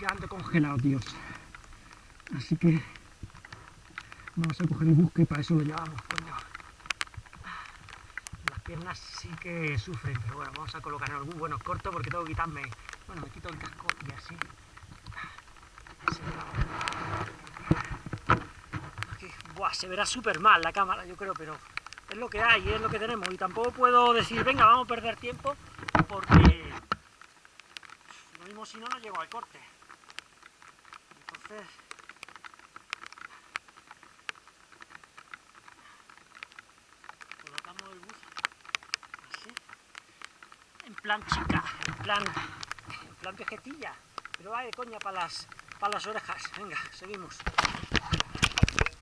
ya congelado, tíos. Así que vamos a coger el busque y para eso lo llevamos, coño. Las piernas sí que sufren, pero bueno, vamos a colocar en algún bueno corto porque tengo que quitarme. Bueno, me quito el casco y así. Aquí, buah, se verá súper mal la cámara, yo creo, pero es lo que hay, es lo que tenemos. Y tampoco puedo decir, venga, vamos a perder tiempo, porque lo mismo si no, no llego al corte. Colocamos el bus así, en plan chica, en plan, en plan vejetilla, pero va de coña para las, para las orejas. Venga, seguimos.